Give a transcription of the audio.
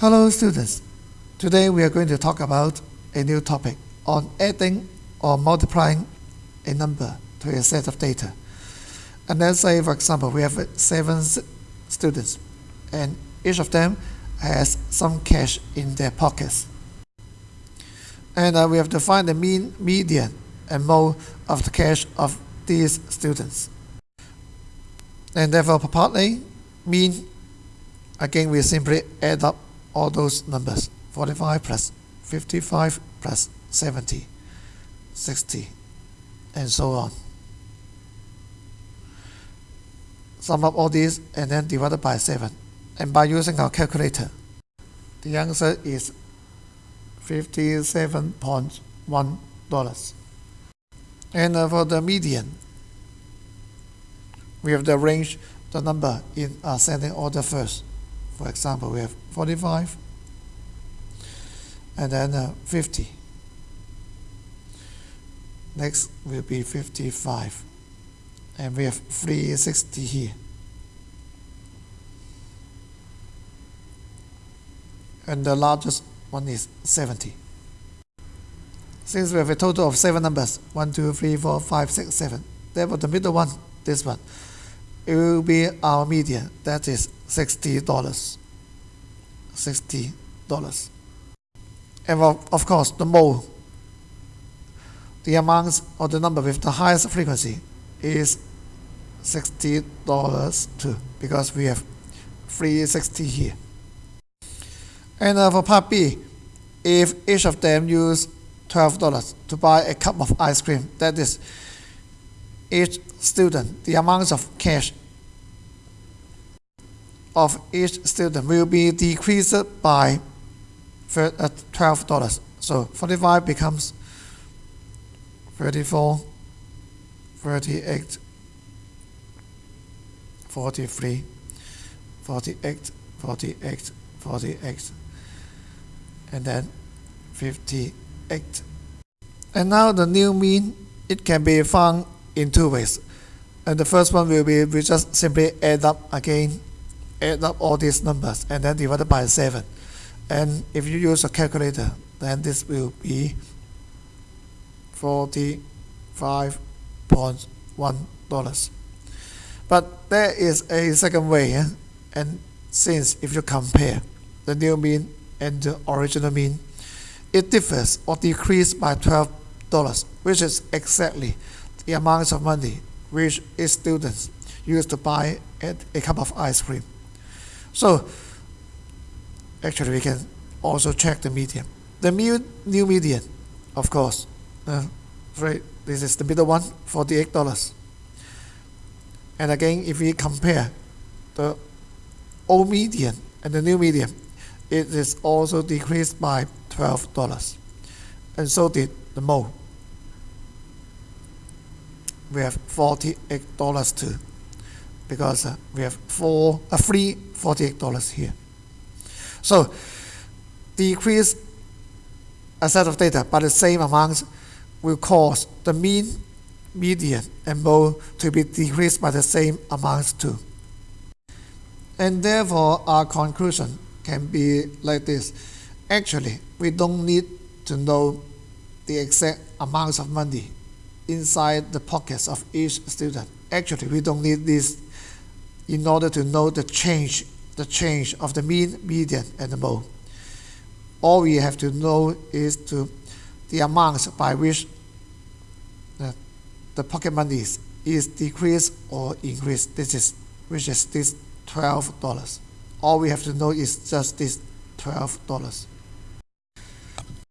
Hello students. Today we are going to talk about a new topic on adding or multiplying a number to a set of data. And let's say for example we have seven students and each of them has some cash in their pockets. And uh, we have to find the mean, median, and mode of the cash of these students. And therefore, for part A, mean, again, we simply add up all those numbers 45 plus 55 plus 70, 60, and so on. Sum up all these and then divide by 7. And by using our calculator, the answer is $57.1. And uh, for the median, we have to arrange the number in ascending order first. For example, we have 45 and then uh, 50. Next will be 55 and we have 360 here. And the largest one is 70. Since we have a total of 7 numbers, 1, 2, 3, 4, 5, 6, 7, therefore the middle one, this one, it will be our median, that is $60. $60. And of, course, the mode, the amount or the number with the highest frequency is $60 too, because we have 360 here. And uh, for part B, if each of them use $12 to buy a cup of ice cream, that is each student, the amount of cash of each student will be decreased by $12. Uh, so 45 becomes 34, 38, 43, 48, 48, 48, and then 58. And now the new mean, it can be found in two ways. And the first one will be we just simply add up again, add up all these numbers and then divide by 7. And if you use a calculator, then this will be $45.1. But there is a second way, eh? and since if you compare the new mean and the original mean, it differs or decreases by $12, which is exactly the amount of money which its students used to buy a cup of ice cream. So actually we can also check the median. The new, new median, of course, uh, right, this is the middle one, $48. And again, if we compare the old median and the new median, it is also decreased by $12. And so did the mode. We have $48 too, because uh, we have four, uh, free $48 here. So, decrease a set of data by the same amount will cause the mean, median, and mode to be decreased by the same amounts too. And therefore, our conclusion can be like this. Actually, we don't need to know the exact amounts of money inside the pockets of each student. Actually, we don't need this in order to know the change, the change of the mean, median, and the mode. All we have to know is to the amounts by which the, pocket money is, is decreased or increased. This is which is this twelve dollars. All we have to know is just this twelve dollars.